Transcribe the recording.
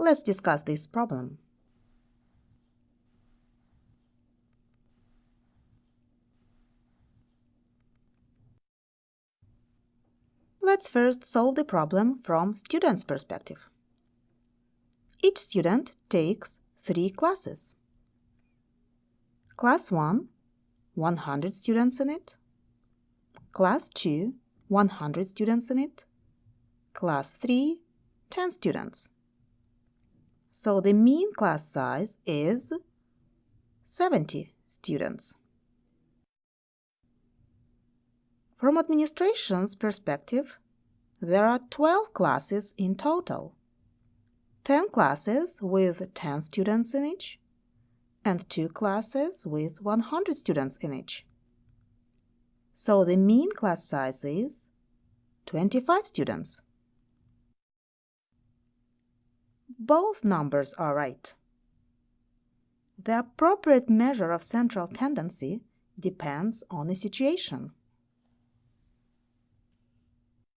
Let's discuss this problem. Let's first solve the problem from student's perspective. Each student takes three classes. Class 1, 100 students in it. Class 2, 100 students in it. Class 3, 10 students. So the mean class size is 70 students. From administration's perspective, there are 12 classes in total. 10 classes with 10 students in each, and 2 classes with 100 students in each. So the mean class size is 25 students. Both numbers are right. The appropriate measure of central tendency depends on the situation.